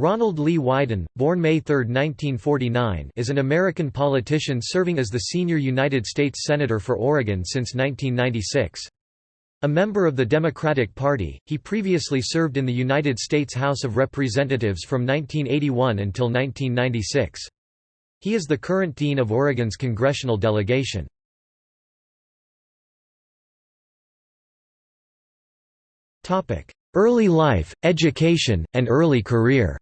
Ronald Lee Wyden, born May 3, 1949 is an American politician serving as the senior United States Senator for Oregon since 1996. A member of the Democratic Party, he previously served in the United States House of Representatives from 1981 until 1996. He is the current Dean of Oregon's congressional delegation. Early life, education, and early career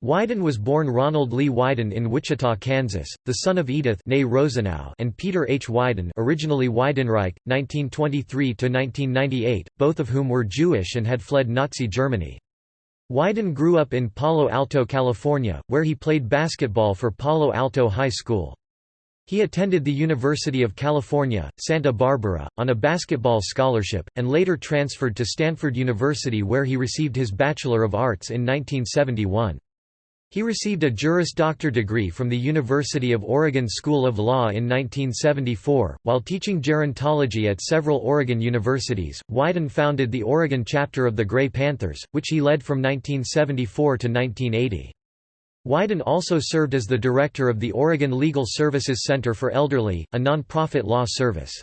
Wyden was born Ronald Lee Wyden in Wichita, Kansas, the son of Edith and Peter H. Wyden originally Weidenreich, 1923–1998, both of whom were Jewish and had fled Nazi Germany. Wyden grew up in Palo Alto, California, where he played basketball for Palo Alto High School. He attended the University of California, Santa Barbara, on a basketball scholarship, and later transferred to Stanford University where he received his Bachelor of Arts in 1971. He received a Juris Doctor degree from the University of Oregon School of Law in 1974. While teaching gerontology at several Oregon universities, Wyden founded the Oregon chapter of the Gray Panthers, which he led from 1974 to 1980. Wyden also served as the director of the Oregon Legal Services Center for Elderly, a nonprofit law service.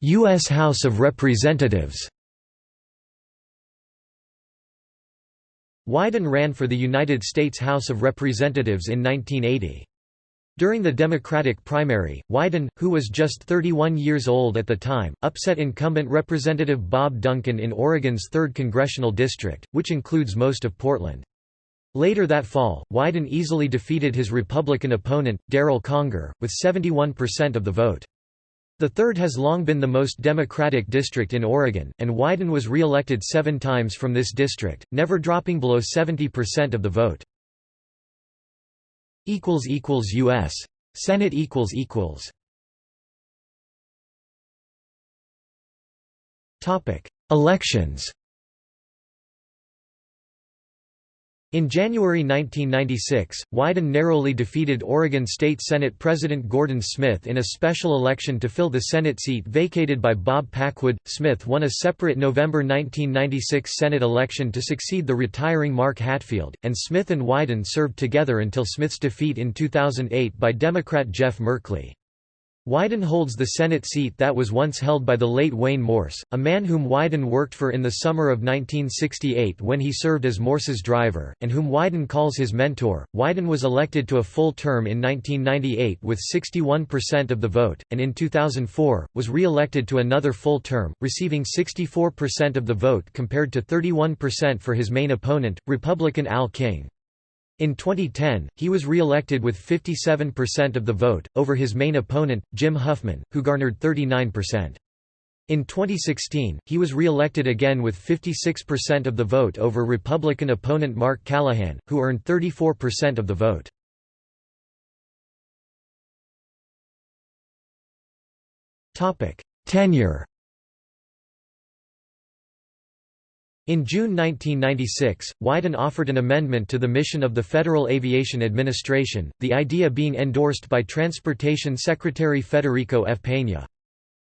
U.S. House of Representatives Wyden ran for the United States House of Representatives in 1980. During the Democratic primary, Wyden, who was just 31 years old at the time, upset incumbent Representative Bob Duncan in Oregon's 3rd Congressional District, which includes most of Portland. Later that fall, Wyden easily defeated his Republican opponent, Darrell Conger, with 71% of the vote. The third has long been the most Democratic district in Oregon, and Wyden was re-elected seven times from this district, never dropping below 70% of the vote. U.S. Senate Elections In January 1996, Wyden narrowly defeated Oregon State Senate President Gordon Smith in a special election to fill the Senate seat vacated by Bob Packwood. Smith won a separate November 1996 Senate election to succeed the retiring Mark Hatfield, and Smith and Wyden served together until Smith's defeat in 2008 by Democrat Jeff Merkley. Wyden holds the Senate seat that was once held by the late Wayne Morse, a man whom Wyden worked for in the summer of 1968 when he served as Morse's driver, and whom Wyden calls his mentor. Wyden was elected to a full term in 1998 with 61% of the vote, and in 2004, was re-elected to another full term, receiving 64% of the vote compared to 31% for his main opponent, Republican Al King. In 2010, he was re-elected with 57% of the vote, over his main opponent, Jim Huffman, who garnered 39%. In 2016, he was re-elected again with 56% of the vote over Republican opponent Mark Callahan, who earned 34% of the vote. Tenure In June 1996, Wyden offered an amendment to the mission of the Federal Aviation Administration, the idea being endorsed by Transportation Secretary Federico F. Peña.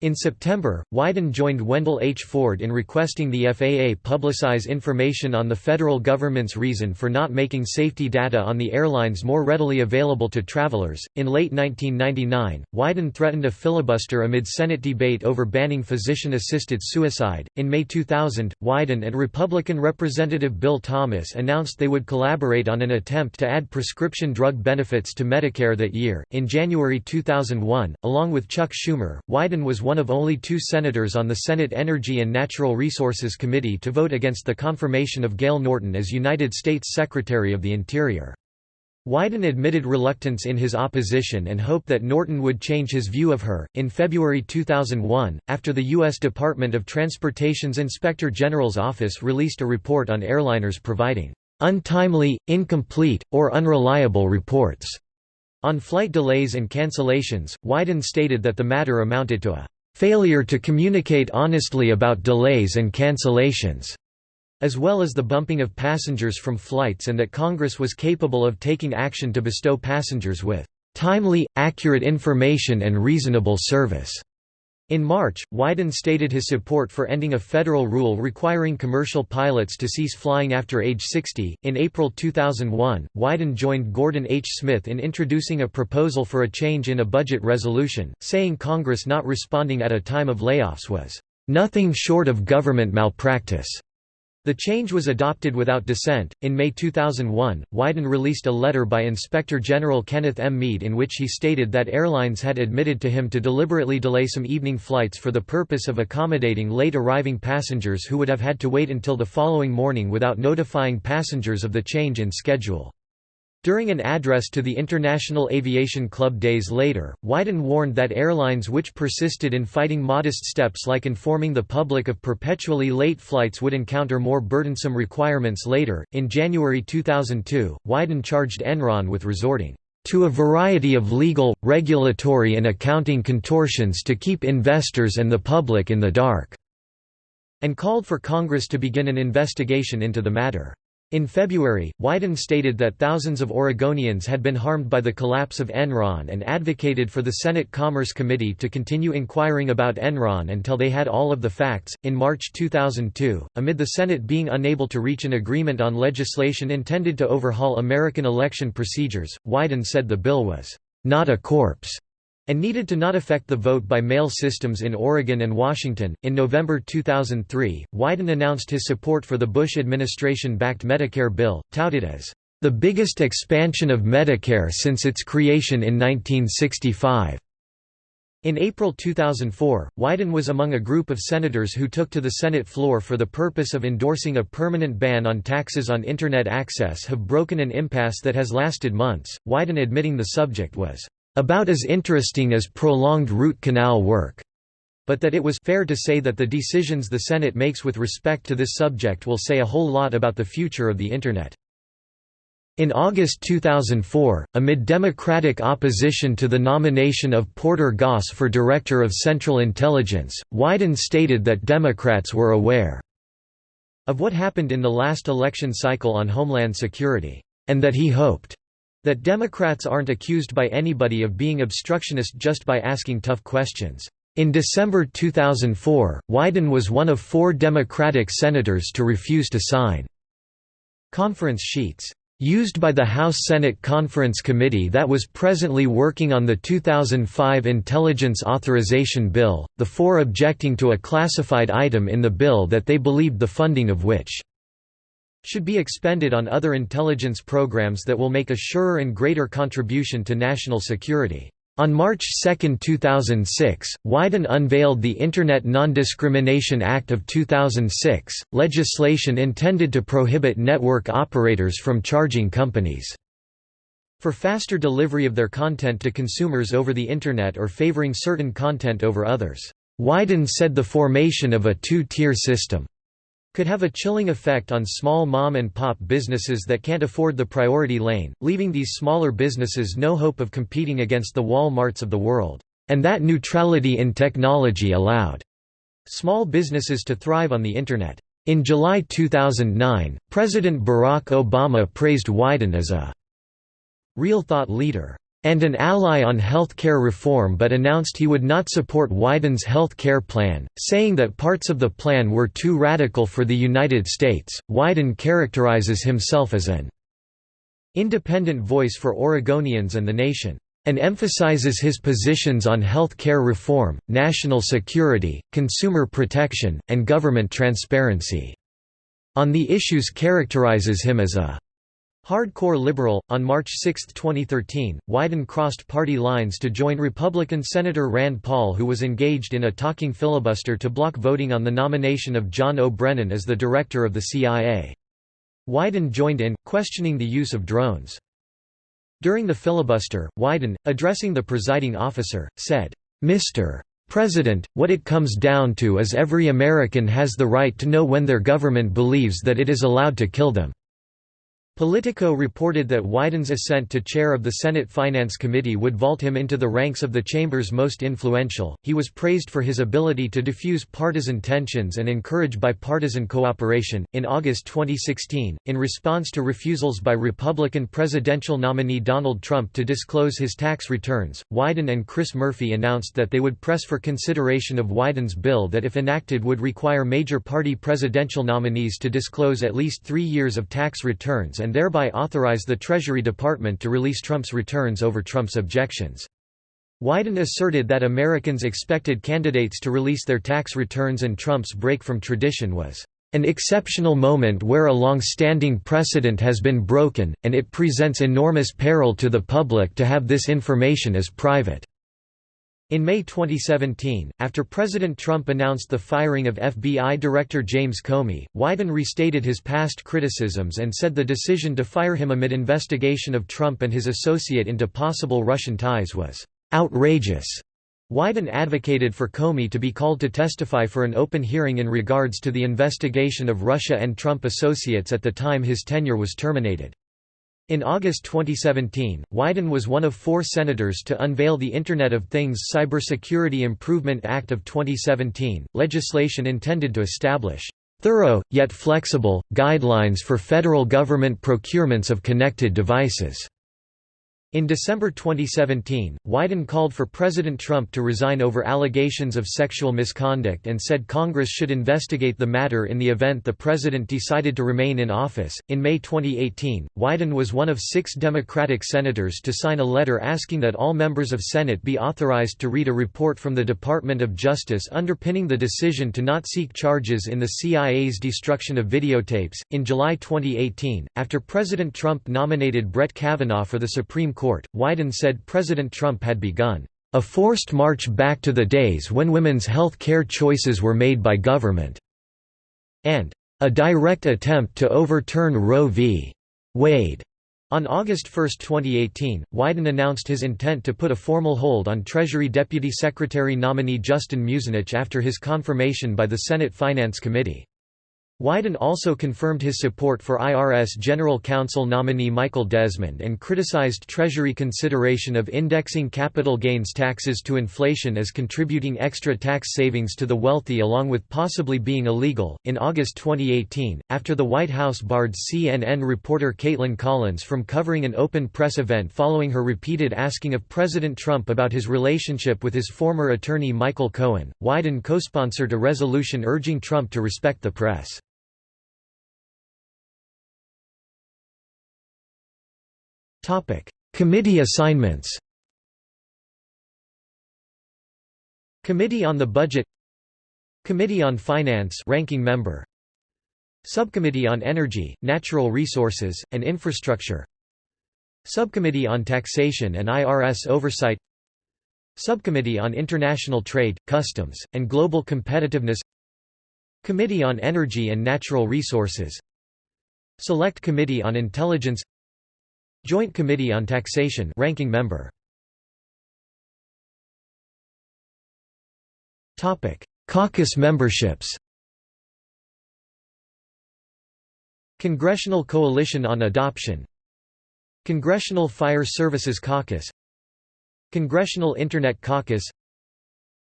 In September, Wyden joined Wendell H. Ford in requesting the FAA publicize information on the federal government's reason for not making safety data on the airlines more readily available to travelers. In late 1999, Wyden threatened a filibuster amid Senate debate over banning physician assisted suicide. In May 2000, Wyden and Republican Representative Bill Thomas announced they would collaborate on an attempt to add prescription drug benefits to Medicare that year. In January 2001, along with Chuck Schumer, Wyden was one of only two senators on the Senate Energy and Natural Resources Committee to vote against the confirmation of Gale Norton as United States Secretary of the Interior. Wyden admitted reluctance in his opposition and hoped that Norton would change his view of her. In February 2001, after the U.S. Department of Transportation's Inspector General's office released a report on airliners providing untimely, incomplete, or unreliable reports on flight delays and cancellations, Wyden stated that the matter amounted to a failure to communicate honestly about delays and cancellations, as well as the bumping of passengers from flights and that Congress was capable of taking action to bestow passengers with timely, accurate information and reasonable service." In March, Wyden stated his support for ending a federal rule requiring commercial pilots to cease flying after age 60. In April 2001, Wyden joined Gordon H. Smith in introducing a proposal for a change in a budget resolution, saying Congress not responding at a time of layoffs was nothing short of government malpractice. The change was adopted without dissent. In May 2001, Wyden released a letter by Inspector General Kenneth M. Mead in which he stated that airlines had admitted to him to deliberately delay some evening flights for the purpose of accommodating late arriving passengers who would have had to wait until the following morning without notifying passengers of the change in schedule. During an address to the International Aviation Club days later, Wyden warned that airlines which persisted in fighting modest steps like informing the public of perpetually late flights would encounter more burdensome requirements later. In January 2002, Wyden charged Enron with resorting to a variety of legal, regulatory, and accounting contortions to keep investors and the public in the dark, and called for Congress to begin an investigation into the matter. In February, Wyden stated that thousands of Oregonians had been harmed by the collapse of Enron and advocated for the Senate Commerce Committee to continue inquiring about Enron until they had all of the facts. In March 2002, amid the Senate being unable to reach an agreement on legislation intended to overhaul American election procedures, Wyden said the bill was not a corpse and needed to not affect the vote by mail systems in Oregon and Washington. In November 2003, Wyden announced his support for the Bush administration backed Medicare bill, touted as the biggest expansion of Medicare since its creation in 1965. In April 2004, Wyden was among a group of senators who took to the Senate floor for the purpose of endorsing a permanent ban on taxes on Internet access have broken an impasse that has lasted months, Wyden admitting the subject was about as interesting as prolonged root canal work, but that it was fair to say that the decisions the Senate makes with respect to this subject will say a whole lot about the future of the Internet. In August 2004, amid Democratic opposition to the nomination of Porter Goss for Director of Central Intelligence, Wyden stated that Democrats were aware of what happened in the last election cycle on Homeland Security, and that he hoped that Democrats aren't accused by anybody of being obstructionist just by asking tough questions. In December 2004, Wyden was one of four Democratic senators to refuse to sign conference sheets used by the House Senate Conference Committee that was presently working on the 2005 Intelligence Authorization Bill, the four objecting to a classified item in the bill that they believed the funding of which should be expended on other intelligence programs that will make a surer and greater contribution to national security. On March 2, 2006, Wyden unveiled the Internet Non-Discrimination Act of 2006, legislation intended to prohibit network operators from charging companies for faster delivery of their content to consumers over the Internet or favoring certain content over others. Wyden said the formation of a two-tier system could have a chilling effect on small mom-and-pop businesses that can't afford the priority lane, leaving these smaller businesses no hope of competing against the Walmarts of the world. And that neutrality in technology allowed small businesses to thrive on the Internet. In July 2009, President Barack Obama praised Wyden as a real thought leader and an ally on health care reform but announced he would not support Wyden's health care plan, saying that parts of the plan were too radical for the United States. Wyden characterizes himself as an independent voice for Oregonians and the nation, and emphasizes his positions on health care reform, national security, consumer protection, and government transparency. On the issues characterizes him as a Hardcore liberal, on March 6, 2013, Wyden crossed party lines to join Republican Senator Rand Paul who was engaged in a talking filibuster to block voting on the nomination of John O. Brennan as the director of the CIA. Wyden joined in, questioning the use of drones. During the filibuster, Wyden, addressing the presiding officer, said, Mr. President, what it comes down to is every American has the right to know when their government believes that it is allowed to kill them. Politico reported that Wyden's ascent to chair of the Senate Finance Committee would vault him into the ranks of the chamber's most influential. He was praised for his ability to diffuse partisan tensions and encourage bipartisan cooperation. In August 2016, in response to refusals by Republican presidential nominee Donald Trump to disclose his tax returns, Wyden and Chris Murphy announced that they would press for consideration of Wyden's bill that if enacted would require major party presidential nominees to disclose at least three years of tax returns and and thereby authorize the Treasury Department to release Trump's returns over Trump's objections. Wyden asserted that Americans expected candidates to release their tax returns and Trump's break from tradition was an exceptional moment where a long-standing precedent has been broken, and it presents enormous peril to the public to have this information as private. In May 2017, after President Trump announced the firing of FBI Director James Comey, Wyden restated his past criticisms and said the decision to fire him amid investigation of Trump and his associate into possible Russian ties was outrageous. Wyden advocated for Comey to be called to testify for an open hearing in regards to the investigation of Russia and Trump associates at the time his tenure was terminated. In August 2017, Wyden was one of four senators to unveil the Internet of Things Cybersecurity Improvement Act of 2017, legislation intended to establish thorough, yet flexible, guidelines for federal government procurements of connected devices. In December 2017, Wyden called for President Trump to resign over allegations of sexual misconduct and said Congress should investigate the matter in the event the president decided to remain in office. In May 2018, Wyden was one of six Democratic senators to sign a letter asking that all members of Senate be authorized to read a report from the Department of Justice underpinning the decision to not seek charges in the CIA's destruction of videotapes. In July 2018, after President Trump nominated Brett Kavanaugh for the Supreme Court, court, Wyden said President Trump had begun a forced march back to the days when women's health care choices were made by government, and a direct attempt to overturn Roe v. Wade. On August 1, 2018, Wyden announced his intent to put a formal hold on Treasury Deputy Secretary nominee Justin Muzinich after his confirmation by the Senate Finance Committee. Wyden also confirmed his support for IRS General Counsel nominee Michael Desmond and criticized Treasury consideration of indexing capital gains taxes to inflation as contributing extra tax savings to the wealthy along with possibly being illegal. In August 2018, after the White House barred CNN reporter Kaitlan Collins from covering an open press event following her repeated asking of President Trump about his relationship with his former attorney Michael Cohen, Wyden co-sponsored a resolution urging Trump to respect the press. Committee assignments. Committee on the Budget Committee on Finance ranking member Subcommittee on Energy, Natural Resources, and Infrastructure Subcommittee on Taxation and IRS Oversight Subcommittee on International Trade, Customs, and Global Competitiveness Committee on Energy and Natural Resources Select Committee on Intelligence Joint Committee on Taxation ranking member. Topic: Caucus memberships. Congressional Coalition on Adoption. Congressional Fire Services Caucus. Congressional Internet Caucus.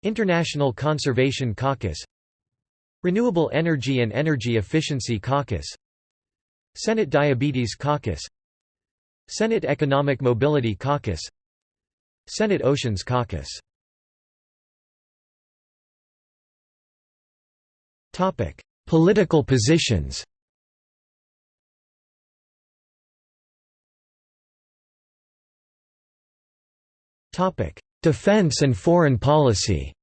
International Conservation Caucus. Renewable Energy and Energy Efficiency Caucus. Senate Diabetes Caucus Senate Economic Mobility Caucus. Senate Oceans Caucus. Topic: Political positions. Topic: Defense and foreign policy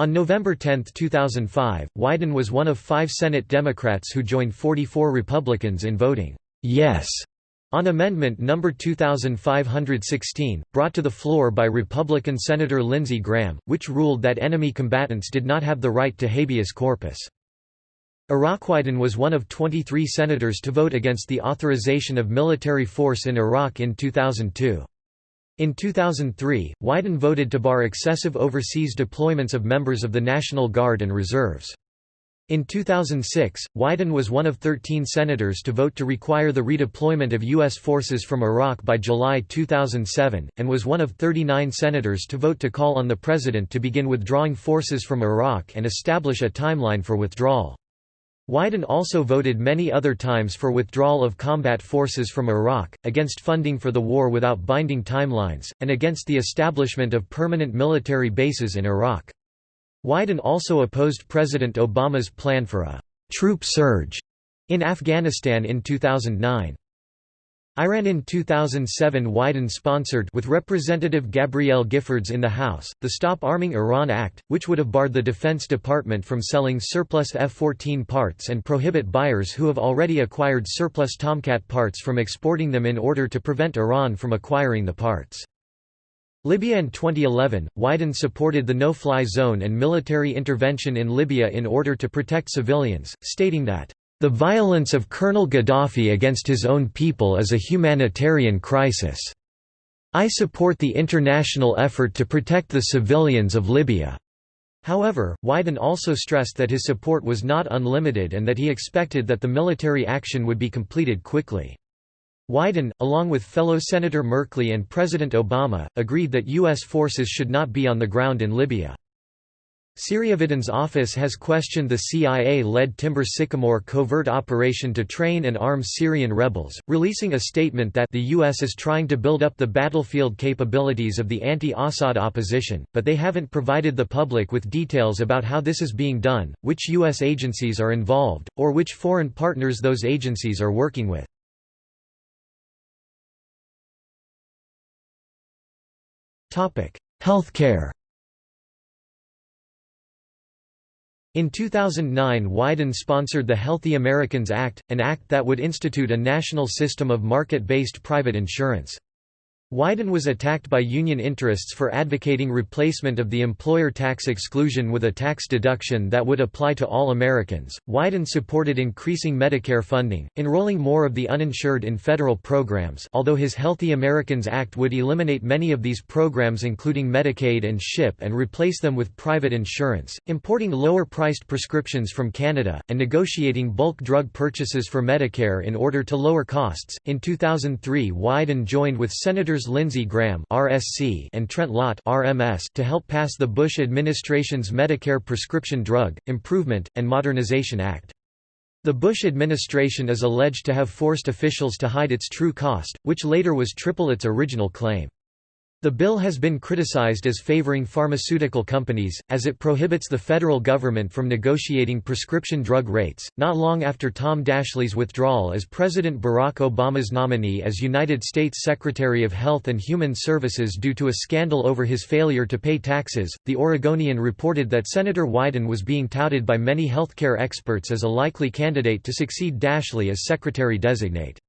On November 10, 2005, Wyden was one of five Senate Democrats who joined 44 Republicans in voting yes on Amendment No. 2516, brought to the floor by Republican Senator Lindsey Graham, which ruled that enemy combatants did not have the right to habeas corpus. Wyden was one of 23 senators to vote against the authorization of military force in Iraq in 2002. In 2003, Wyden voted to bar excessive overseas deployments of members of the National Guard and reserves. In 2006, Wyden was one of 13 senators to vote to require the redeployment of U.S. forces from Iraq by July 2007, and was one of 39 senators to vote to call on the president to begin withdrawing forces from Iraq and establish a timeline for withdrawal. Wyden also voted many other times for withdrawal of combat forces from Iraq, against funding for the war without binding timelines, and against the establishment of permanent military bases in Iraq. Wyden also opposed President Obama's plan for a «troop surge» in Afghanistan in 2009. Iran in 2007 Wyden sponsored with Representative Gabrielle Giffords in the House, the Stop Arming Iran Act, which would have barred the Defense Department from selling surplus F-14 parts and prohibit buyers who have already acquired surplus Tomcat parts from exporting them in order to prevent Iran from acquiring the parts. Libya in 2011, Wyden supported the no-fly zone and military intervention in Libya in order to protect civilians, stating that the violence of Colonel Gaddafi against his own people is a humanitarian crisis. I support the international effort to protect the civilians of Libya." However, Wyden also stressed that his support was not unlimited and that he expected that the military action would be completed quickly. Wyden, along with fellow Senator Merkley and President Obama, agreed that U.S. forces should not be on the ground in Libya. Syria Wyden's office has questioned the CIA-led Timber Sycamore covert operation to train and arm Syrian rebels, releasing a statement that the U.S. is trying to build up the battlefield capabilities of the anti-Assad opposition, but they haven't provided the public with details about how this is being done, which U.S. agencies are involved, or which foreign partners those agencies are working with. Healthcare In 2009 Wyden sponsored the Healthy Americans Act, an act that would institute a national system of market-based private insurance. Wyden was attacked by union interests for advocating replacement of the employer tax exclusion with a tax deduction that would apply to all Americans. Wyden supported increasing Medicare funding, enrolling more of the uninsured in federal programs, although his Healthy Americans Act would eliminate many of these programs including Medicaid and SCHIP and replace them with private insurance, importing lower-priced prescriptions from Canada, and negotiating bulk drug purchases for Medicare in order to lower costs. In 2003, Wyden joined with Senators Senators Lindsey Graham (RSC) and Trent Lott (RMS) to help pass the Bush administration's Medicare Prescription Drug Improvement and Modernization Act. The Bush administration is alleged to have forced officials to hide its true cost, which later was triple its original claim. The bill has been criticized as favoring pharmaceutical companies, as it prohibits the federal government from negotiating prescription drug rates. Not long after Tom Daschle's withdrawal as President Barack Obama's nominee as United States Secretary of Health and Human Services due to a scandal over his failure to pay taxes, The Oregonian reported that Senator Wyden was being touted by many healthcare experts as a likely candidate to succeed Daschle as Secretary designate.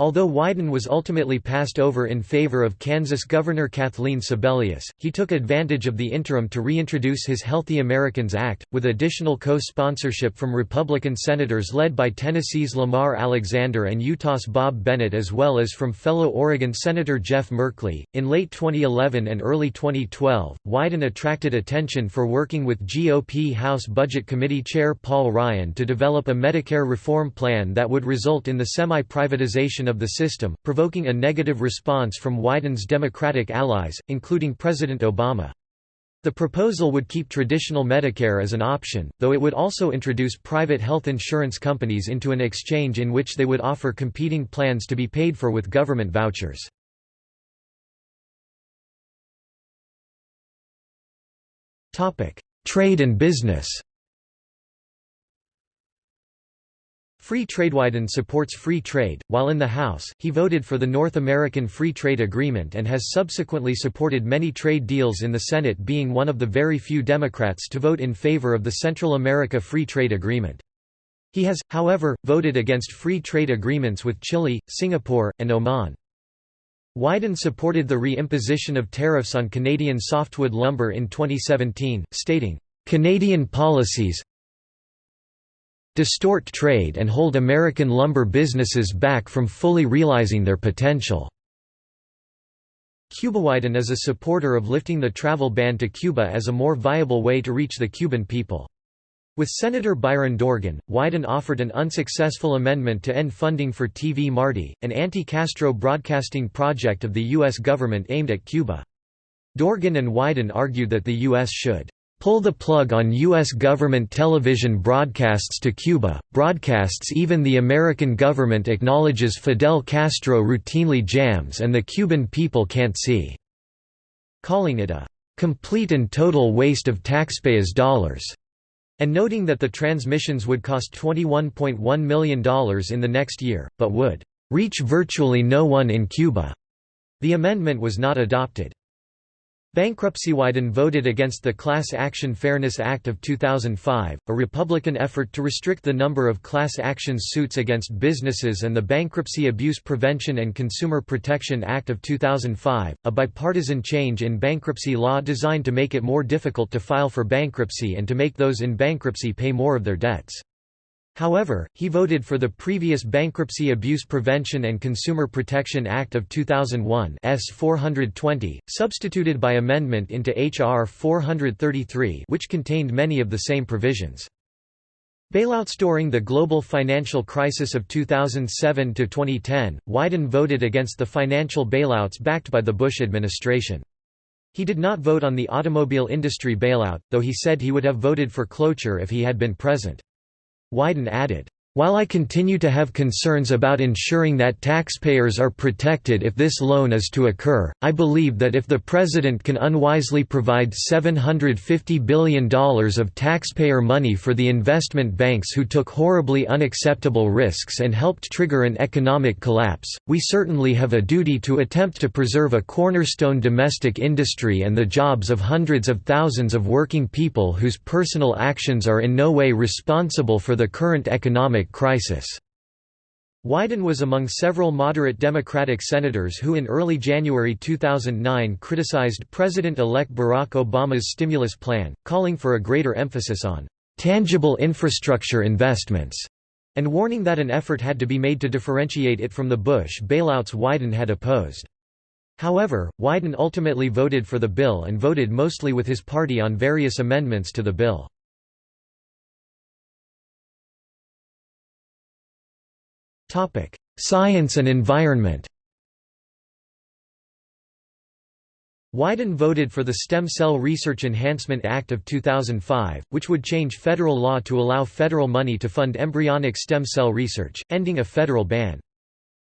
Although Wyden was ultimately passed over in favor of Kansas Governor Kathleen Sebelius, he took advantage of the interim to reintroduce his Healthy Americans Act, with additional co-sponsorship from Republican senators led by Tennessee's Lamar Alexander and Utah's Bob Bennett as well as from fellow Oregon Senator Jeff Merkley. In late 2011 and early 2012, Wyden attracted attention for working with GOP House Budget Committee Chair Paul Ryan to develop a Medicare reform plan that would result in the semi-privatization of the system, provoking a negative response from Wyden's Democratic allies, including President Obama. The proposal would keep traditional Medicare as an option, though it would also introduce private health insurance companies into an exchange in which they would offer competing plans to be paid for with government vouchers. Trade and business Free Trade Wyden supports free trade. While in the House, he voted for the North American Free Trade Agreement and has subsequently supported many trade deals in the Senate, being one of the very few Democrats to vote in favor of the Central America Free Trade Agreement. He has, however, voted against free trade agreements with Chile, Singapore, and Oman. Wyden supported the re-imposition of tariffs on Canadian softwood lumber in 2017, stating, "...Canadian policies, distort trade and hold American lumber businesses back from fully realizing their potential. Wyden is a supporter of lifting the travel ban to Cuba as a more viable way to reach the Cuban people. With Senator Byron Dorgan, Wyden offered an unsuccessful amendment to end funding for TV Marti, an anti-Castro broadcasting project of the U.S. government aimed at Cuba. Dorgan and Wyden argued that the U.S. should pull the plug on U.S. government television broadcasts to Cuba, broadcasts even the American government acknowledges Fidel Castro routinely jams and the Cuban people can't see", calling it a "...complete and total waste of taxpayers' dollars." and noting that the transmissions would cost $21.1 million in the next year, but would reach virtually no one in Cuba. The amendment was not adopted. Bankruptcy Wyden voted against the Class Action Fairness Act of 2005, a Republican effort to restrict the number of class action suits against businesses and the Bankruptcy Abuse Prevention and Consumer Protection Act of 2005, a bipartisan change in bankruptcy law designed to make it more difficult to file for bankruptcy and to make those in bankruptcy pay more of their debts. However, he voted for the previous Bankruptcy Abuse Prevention and Consumer Protection Act of 2001 S 420, substituted by amendment into H.R. 433 which contained many of the same provisions. Bailouts during the global financial crisis of 2007 to 2010, Wyden voted against the financial bailouts backed by the Bush administration. He did not vote on the automobile industry bailout, though he said he would have voted for cloture if he had been present. Wyden added, while I continue to have concerns about ensuring that taxpayers are protected if this loan is to occur, I believe that if the President can unwisely provide $750 billion of taxpayer money for the investment banks who took horribly unacceptable risks and helped trigger an economic collapse, we certainly have a duty to attempt to preserve a cornerstone domestic industry and the jobs of hundreds of thousands of working people whose personal actions are in no way responsible for the current economic crisis. Wyden was among several moderate Democratic senators who in early January 2009 criticized President-elect Barack Obama's stimulus plan, calling for a greater emphasis on «tangible infrastructure investments» and warning that an effort had to be made to differentiate it from the Bush bailouts Wyden had opposed. However, Wyden ultimately voted for the bill and voted mostly with his party on various amendments to the bill. Topic: Science and environment. Wyden voted for the Stem Cell Research Enhancement Act of 2005, which would change federal law to allow federal money to fund embryonic stem cell research, ending a federal ban.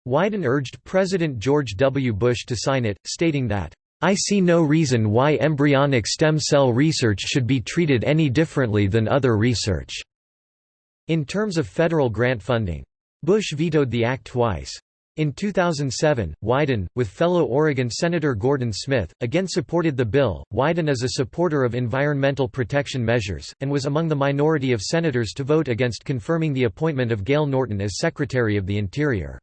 Wyden urged President George W. Bush to sign it, stating that, "...I see no reason why embryonic stem cell research should be treated any differently than other research." In terms of federal grant funding, Bush vetoed the act twice. In 2007, Wyden, with fellow Oregon Senator Gordon Smith, again supported the bill. Wyden is a supporter of environmental protection measures, and was among the minority of senators to vote against confirming the appointment of Gale Norton as Secretary of the Interior.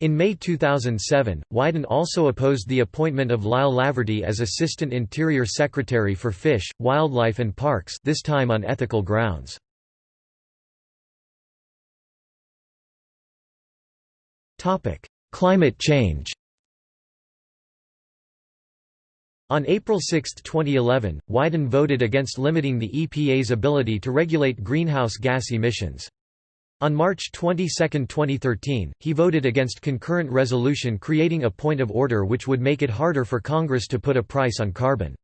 In May 2007, Wyden also opposed the appointment of Lyle Laverty as Assistant Interior Secretary for Fish, Wildlife and Parks this time on ethical grounds. Topic: Climate change. On April 6, 2011, Wyden voted against limiting the EPA's ability to regulate greenhouse gas emissions. On March 22, 2013, he voted against concurrent resolution creating a point of order which would make it harder for Congress to put a price on carbon.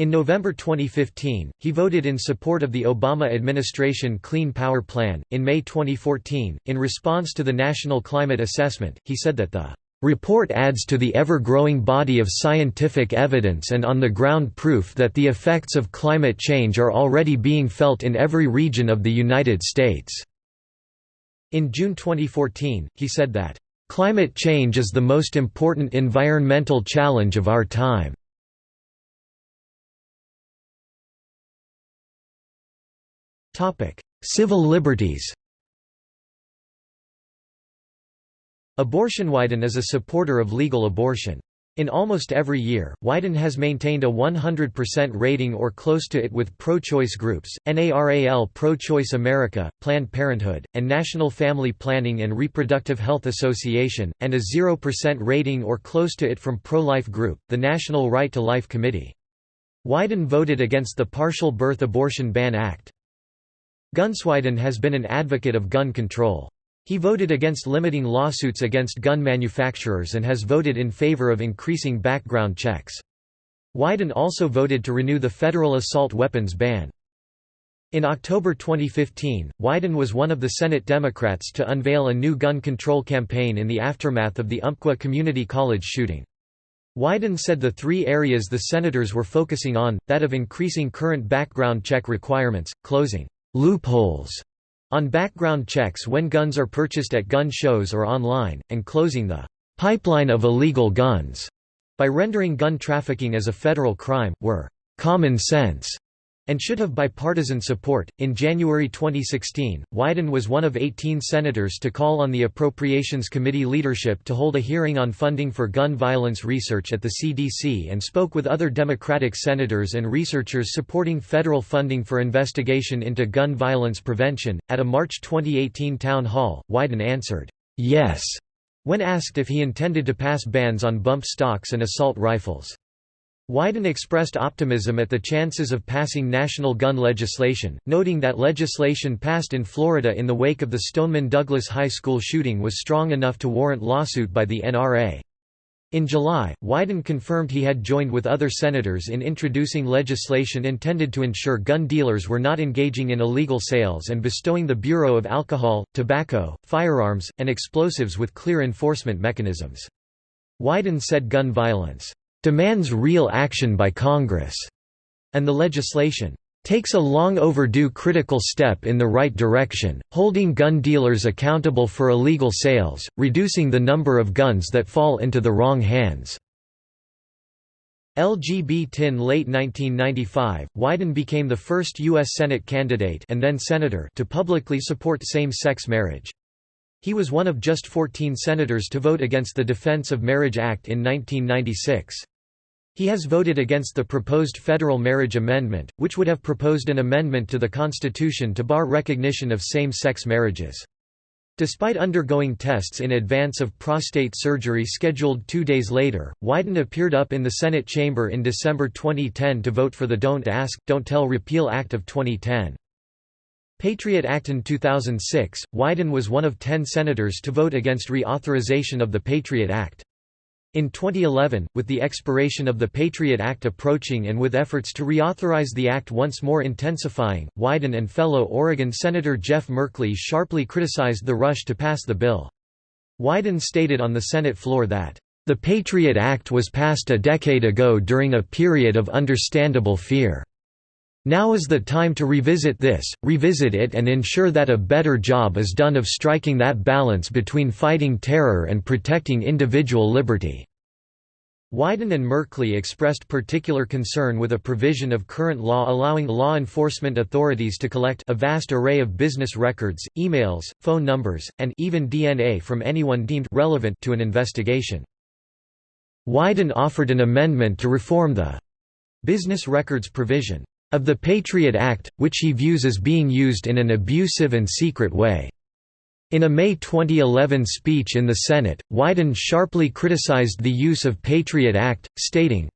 In November 2015, he voted in support of the Obama administration Clean Power Plan. In May 2014, in response to the National Climate Assessment, he said that the report adds to the ever-growing body of scientific evidence and on-the-ground proof that the effects of climate change are already being felt in every region of the United States." In June 2014, he said that, "...climate change is the most important environmental challenge of our time." Civil liberties Abortion Wyden is a supporter of legal abortion. In almost every year, Wyden has maintained a 100% rating or close to it with pro-choice groups, NARAL Pro-Choice America, Planned Parenthood, and National Family Planning and Reproductive Health Association, and a 0% rating or close to it from pro-life group, the National Right to Life Committee. Wyden voted against the Partial Birth Abortion Ban Act. Guns Wyden has been an advocate of gun control. He voted against limiting lawsuits against gun manufacturers and has voted in favor of increasing background checks. Wyden also voted to renew the federal assault weapons ban. In October 2015, Wyden was one of the Senate Democrats to unveil a new gun control campaign in the aftermath of the Umpqua Community College shooting. Wyden said the three areas the senators were focusing on, that of increasing current background check requirements, closing loopholes on background checks when guns are purchased at gun shows or online, and closing the pipeline of illegal guns by rendering gun trafficking as a federal crime, were common sense and should have bipartisan support. In January 2016, Wyden was one of 18 senators to call on the Appropriations Committee leadership to hold a hearing on funding for gun violence research at the CDC and spoke with other Democratic senators and researchers supporting federal funding for investigation into gun violence prevention. At a March 2018 town hall, Wyden answered, Yes, when asked if he intended to pass bans on bump stocks and assault rifles. Wyden expressed optimism at the chances of passing national gun legislation, noting that legislation passed in Florida in the wake of the Stoneman Douglas High School shooting was strong enough to warrant lawsuit by the NRA. In July, Wyden confirmed he had joined with other senators in introducing legislation intended to ensure gun dealers were not engaging in illegal sales and bestowing the Bureau of Alcohol, Tobacco, Firearms, and Explosives with clear enforcement mechanisms. Wyden said gun violence demands real action by Congress, and the legislation takes a long overdue critical step in the right direction, holding gun dealers accountable for illegal sales, reducing the number of guns that fall into the wrong hands. LGB in late 1995, Wyden became the first U.S. Senate candidate and then senator to publicly support same-sex marriage. He was one of just 14 senators to vote against the Defense of Marriage Act in 1996. He has voted against the proposed federal marriage amendment, which would have proposed an amendment to the Constitution to bar recognition of same-sex marriages. Despite undergoing tests in advance of prostate surgery scheduled two days later, Wyden appeared up in the Senate chamber in December 2010 to vote for the Don't Ask, Don't Tell Repeal Act of 2010. Patriot Act In 2006, Wyden was one of ten senators to vote against reauthorization of the Patriot Act. In 2011, with the expiration of the Patriot Act approaching and with efforts to reauthorize the act once more intensifying, Wyden and fellow Oregon Senator Jeff Merkley sharply criticized the rush to pass the bill. Wyden stated on the Senate floor that, "...the Patriot Act was passed a decade ago during a period of understandable fear." Now is the time to revisit this, revisit it and ensure that a better job is done of striking that balance between fighting terror and protecting individual liberty." Wyden and Merkley expressed particular concern with a provision of current law allowing law enforcement authorities to collect a vast array of business records, emails, phone numbers, and even DNA from anyone deemed relevant to an investigation. Wyden offered an amendment to reform the business records provision of the Patriot Act, which he views as being used in an abusive and secret way. In a May 2011 speech in the Senate, Wyden sharply criticized the use of Patriot Act, stating,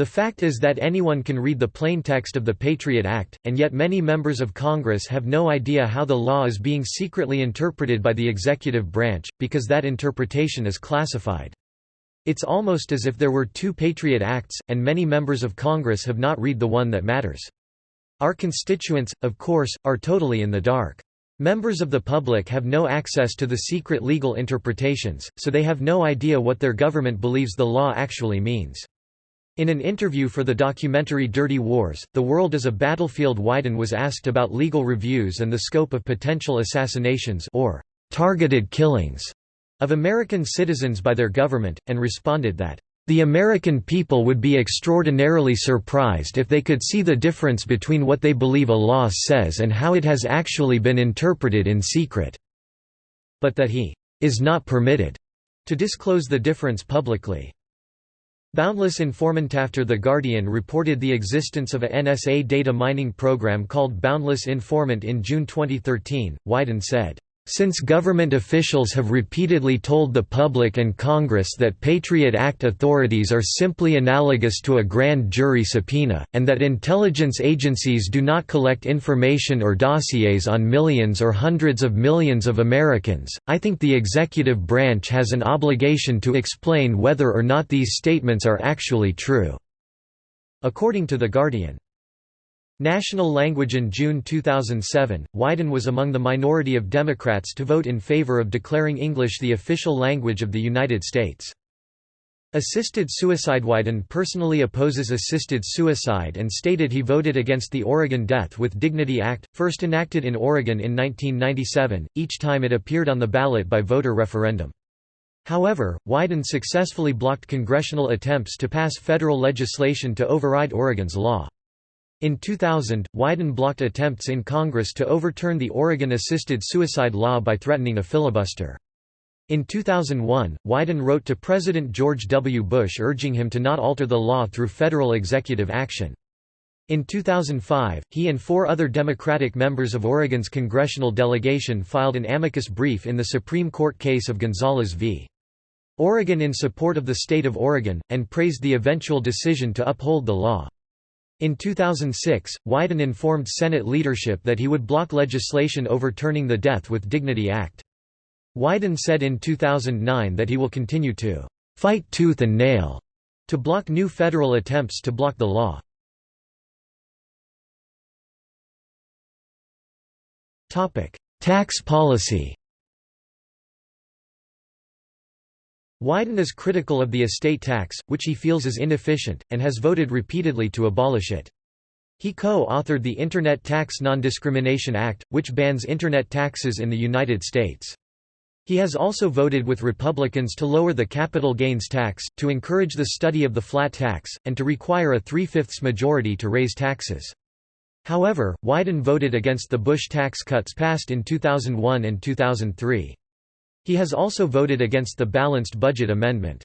the fact is that anyone can read the plain text of the Patriot Act, and yet many members of Congress have no idea how the law is being secretly interpreted by the executive branch, because that interpretation is classified. It's almost as if there were two Patriot Acts, and many members of Congress have not read the one that matters. Our constituents, of course, are totally in the dark. Members of the public have no access to the secret legal interpretations, so they have no idea what their government believes the law actually means. In an interview for the documentary Dirty Wars, The World as a Battlefield Wyden was asked about legal reviews and the scope of potential assassinations or targeted killings of American citizens by their government, and responded that, "...the American people would be extraordinarily surprised if they could see the difference between what they believe a law says and how it has actually been interpreted in secret." But that he "...is not permitted," to disclose the difference publicly. Boundless Informant after The Guardian reported the existence of a NSA data mining program called Boundless Informant in June 2013, Wyden said, Since government officials have repeatedly told the public and Congress that Patriot Act authorities are simply analogous to a grand jury subpoena, and that intelligence agencies do not collect information or dossiers on millions or hundreds of millions of Americans, I think the executive branch has an obligation to explain whether or not these statements are actually true." According to The Guardian. National language In June 2007, Wyden was among the minority of Democrats to vote in favor of declaring English the official language of the United States. Assisted suicide Wyden personally opposes assisted suicide and stated he voted against the Oregon Death with Dignity Act, first enacted in Oregon in 1997, each time it appeared on the ballot by voter referendum. However, Wyden successfully blocked congressional attempts to pass federal legislation to override Oregon's law. In 2000, Wyden blocked attempts in Congress to overturn the Oregon assisted suicide law by threatening a filibuster. In 2001, Wyden wrote to President George W. Bush urging him to not alter the law through federal executive action. In 2005, he and four other Democratic members of Oregon's congressional delegation filed an amicus brief in the Supreme Court case of Gonzales v. Oregon in support of the state of Oregon, and praised the eventual decision to uphold the law. In 2006, Wyden informed Senate leadership that he would block legislation overturning the Death with Dignity Act. Wyden said in 2009 that he will continue to fight tooth and nail to block new federal attempts to block the law. Tax policy Wyden is critical of the estate tax, which he feels is inefficient, and has voted repeatedly to abolish it. He co-authored the Internet Tax Non-Discrimination Act, which bans Internet taxes in the United States. He has also voted with Republicans to lower the capital gains tax, to encourage the study of the flat tax, and to require a three-fifths majority to raise taxes. However, Wyden voted against the Bush tax cuts passed in 2001 and 2003. He has also voted against the Balanced Budget Amendment.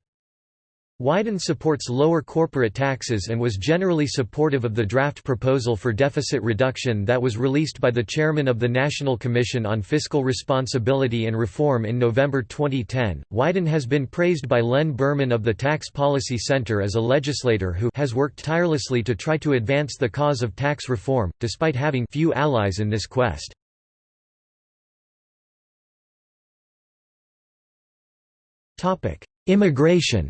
Wyden supports lower corporate taxes and was generally supportive of the draft proposal for deficit reduction that was released by the chairman of the National Commission on Fiscal Responsibility and Reform in November 2010. Wyden has been praised by Len Burman of the Tax Policy Center as a legislator who has worked tirelessly to try to advance the cause of tax reform, despite having few allies in this quest. Immigration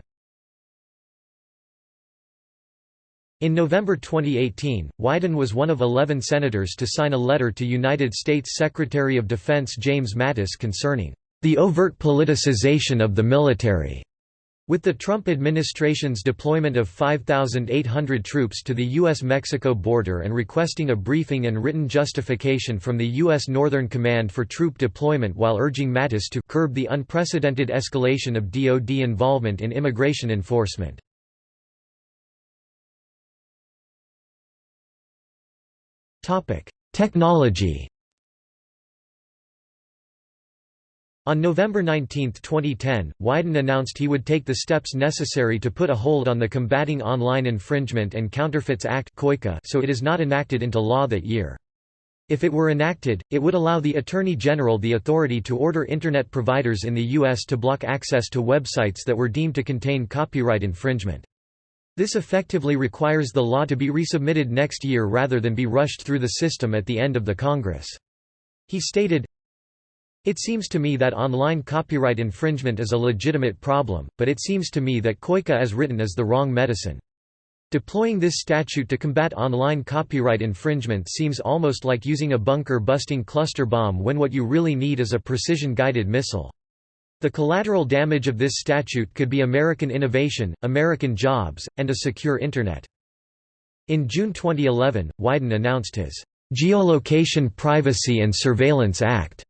In November 2018, Wyden was one of 11 senators to sign a letter to United States Secretary of Defense James Mattis concerning the overt politicization of the military. With the Trump administration's deployment of 5,800 troops to the U.S.-Mexico border and requesting a briefing and written justification from the U.S. Northern Command for troop deployment while urging Mattis to curb the unprecedented escalation of DoD involvement in immigration enforcement. Technology On November 19, 2010, Wyden announced he would take the steps necessary to put a hold on the Combating Online Infringement and Counterfeits Act so it is not enacted into law that year. If it were enacted, it would allow the Attorney General the authority to order Internet providers in the U.S. to block access to websites that were deemed to contain copyright infringement. This effectively requires the law to be resubmitted next year rather than be rushed through the system at the end of the Congress. He stated, it seems to me that online copyright infringement is a legitimate problem, but it seems to me that COICA as written is the wrong medicine. Deploying this statute to combat online copyright infringement seems almost like using a bunker-busting cluster bomb when what you really need is a precision-guided missile. The collateral damage of this statute could be American innovation, American jobs, and a secure Internet. In June 2011, Wyden announced his Geolocation Privacy and Surveillance Act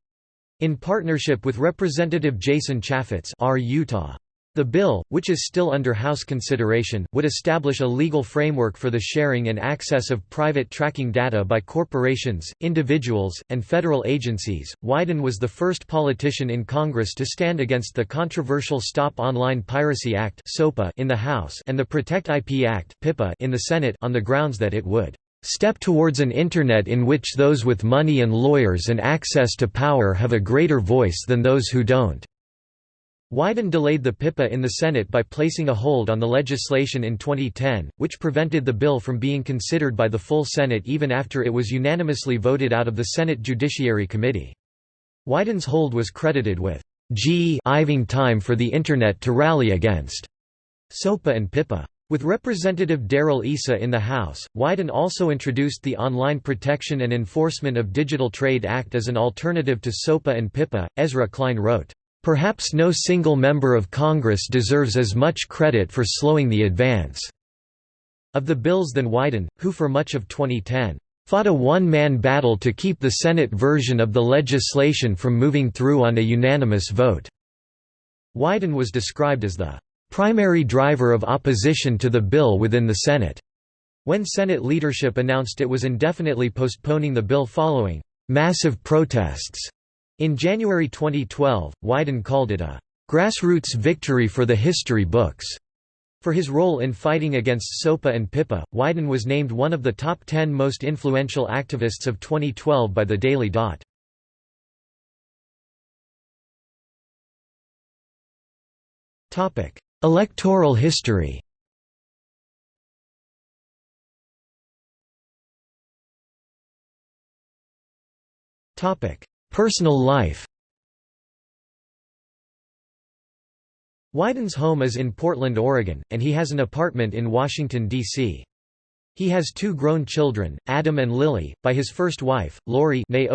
in partnership with Representative Jason Chaffetz R. Utah. The bill, which is still under House consideration, would establish a legal framework for the sharing and access of private tracking data by corporations, individuals, and federal agencies. Wyden was the first politician in Congress to stand against the controversial Stop Online Piracy Act in the House and the Protect IP Act in the Senate on the grounds that it would step towards an Internet in which those with money and lawyers and access to power have a greater voice than those who don't." Wyden delayed the PIPA in the Senate by placing a hold on the legislation in 2010, which prevented the bill from being considered by the full Senate even after it was unanimously voted out of the Senate Judiciary Committee. Wyden's hold was credited with G-iving time for the Internet to rally against SOPA and PIPA. With Representative Darrell Issa in the House, Wyden also introduced the Online Protection and Enforcement of Digital Trade Act as an alternative to SOPA and PIPA. Ezra Klein wrote, Perhaps no single member of Congress deserves as much credit for slowing the advance of the bills than Wyden, who for much of 2010 fought a one-man battle to keep the Senate version of the legislation from moving through on a unanimous vote. Wyden was described as the primary driver of opposition to the bill within the Senate. When Senate leadership announced it was indefinitely postponing the bill following massive protests in January 2012, Wyden called it a grassroots victory for the history books. For his role in fighting against SOPA and PIPA, Wyden was named one of the top 10 most influential activists of 2012 by the Daily Dot. Electoral history Personal life Wyden's home is in Portland, Oregon, and he has an apartment in Washington, D.C. He has two grown children, Adam and Lily, by his first wife, Lori they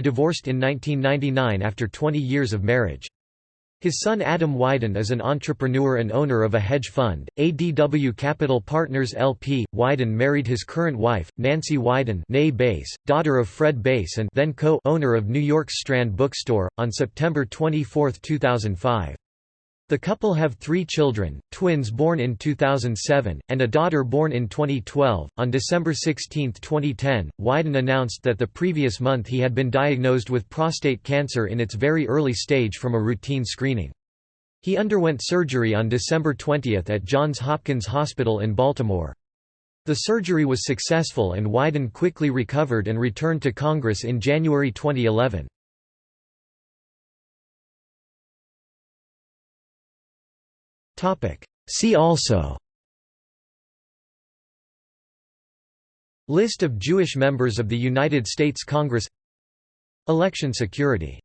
divorced in 1999 after 20 years of marriage. His son Adam Wyden is an entrepreneur and owner of a hedge fund, ADW Capital Partners LP. Wyden married his current wife, Nancy Wyden Bass, daughter of Fred Bass and then co-owner of New York's Strand Bookstore, on September 24, 2005. The couple have three children, twins born in 2007, and a daughter born in 2012. On December 16, 2010, Wyden announced that the previous month he had been diagnosed with prostate cancer in its very early stage from a routine screening. He underwent surgery on December 20 at Johns Hopkins Hospital in Baltimore. The surgery was successful and Wyden quickly recovered and returned to Congress in January 2011. See also. List of Jewish members of the United States Congress. Election security